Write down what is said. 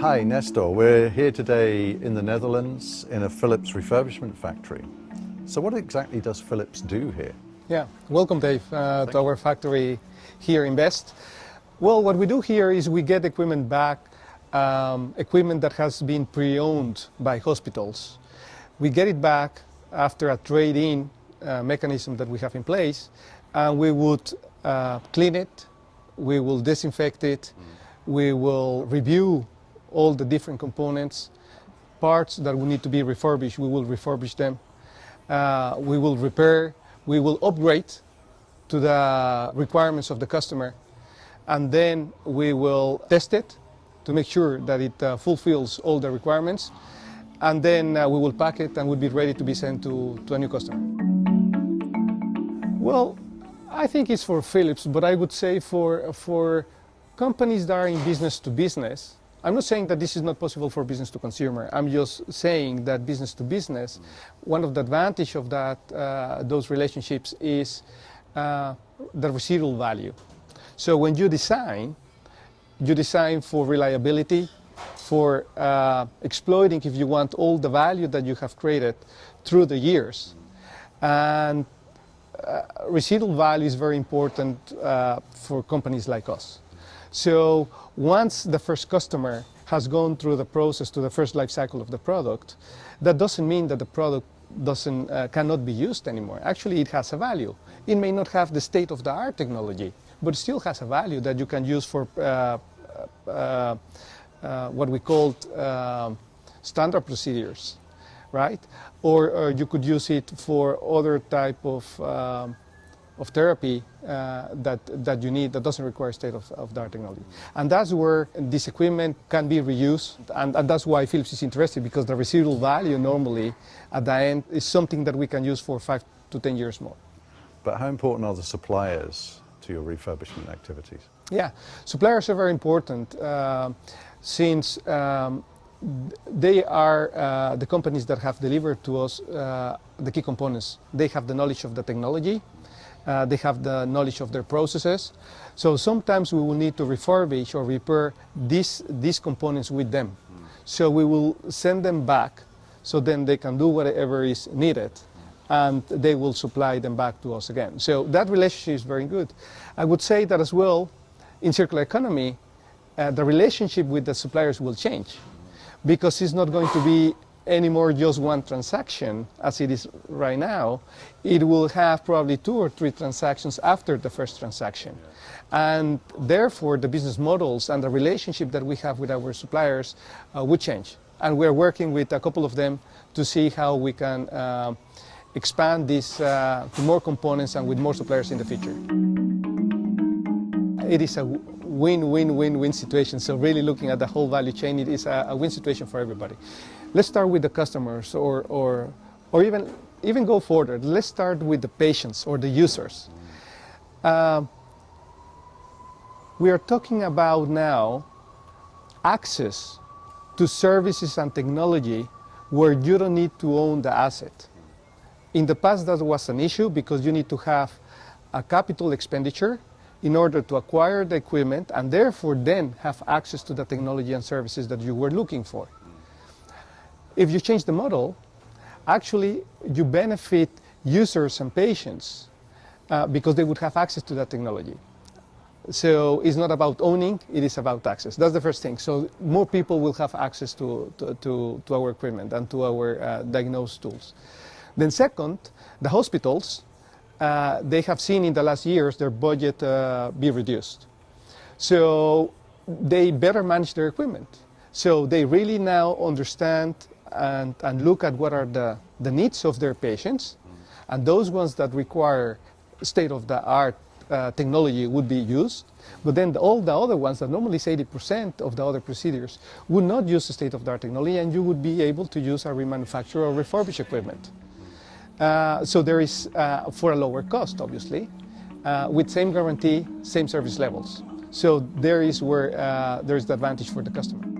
Hi, Nestor. We're here today in the Netherlands in a Philips refurbishment factory. So what exactly does Philips do here? Yeah, welcome Dave uh, to our factory here in Best. Well, what we do here is we get equipment back, um, equipment that has been pre-owned by hospitals. We get it back after a trade-in uh, mechanism that we have in place, and we would uh, clean it, we will disinfect it, mm. we will review all the different components, parts that will need to be refurbished, we will refurbish them. Uh, we will repair, we will upgrade to the requirements of the customer, and then we will test it to make sure that it uh, fulfills all the requirements, and then uh, we will pack it and will be ready to be sent to, to a new customer. Well, I think it's for Philips, but I would say for, for companies that are in business to business, I'm not saying that this is not possible for business to consumer. I'm just saying that business to business, one of the advantage of that, uh, those relationships is uh, the residual value. So when you design, you design for reliability, for uh, exploiting, if you want, all the value that you have created through the years. And uh, residual value is very important uh, for companies like us. So once the first customer has gone through the process to the first life cycle of the product, that doesn't mean that the product doesn't, uh, cannot be used anymore. Actually, it has a value. It may not have the state-of-the-art technology, but it still has a value that you can use for uh, uh, uh what we call uh, standard procedures, right? Or, or, you could use it for other type of um, of therapy uh, that, that you need that doesn't require state-of-the-art technology. And that's where this equipment can be reused, and, and, that's why Philips is interested, because the residual value normally at the end is something that we can use for five to 10 years more. But how important are the suppliers to your refurbishment activities? Yeah, suppliers are very important uh, since um, they are uh, the companies that have delivered to us uh, the key components. They have the knowledge of the technology, uh, they have the knowledge of their processes. So sometimes we will need to refurbish or repair these, these components with them. So we will send them back so then they can do whatever is needed and they will supply them back to us again. So that relationship is very good. I would say that as well, in circular economy, uh, the relationship with the suppliers will change because it's not going to be anymore just one transaction as it is right now. It will have probably two or three transactions after the first transaction. And therefore, the business models and the relationship that we have with our suppliers uh, would change. And we're working with a couple of them to see how we can uh, expand this uh, to more components and with more suppliers in the future. It is a win-win-win-win situation. So really looking at the whole value chain, it is a, a win situation for everybody. Let's start with the customers or, or, or even, even go further. Let's start with the patients or the users. Uh, we are talking about now access to services and technology where you don't need to own the asset. In the past that was an issue because you need to have a capital expenditure in order to acquire the equipment and therefore then have access to the technology and services that you were looking for. If you change the model, actually you benefit users and patients uh, because they would have access to that technology. So it's not about owning, it is about access. That's the first thing. So more people will have access to, to, to, to our equipment and to our uh, diagnose tools. Then second, the hospitals, uh, they have seen in the last years their budget uh, be reduced. So they better manage their equipment. So they really now understand and, and look at what are the, the needs of their patients. And those ones that require state-of-the-art uh, technology would be used. But then the, all the other ones that normally is 80% of the other procedures would not use the state-of-the-art technology and you would be able to use a remanufactured or refurbished equipment. Uh, so there is, uh, for a lower cost, obviously, uh, with same guarantee, same service levels. So there is where uh, there is the advantage for the customer.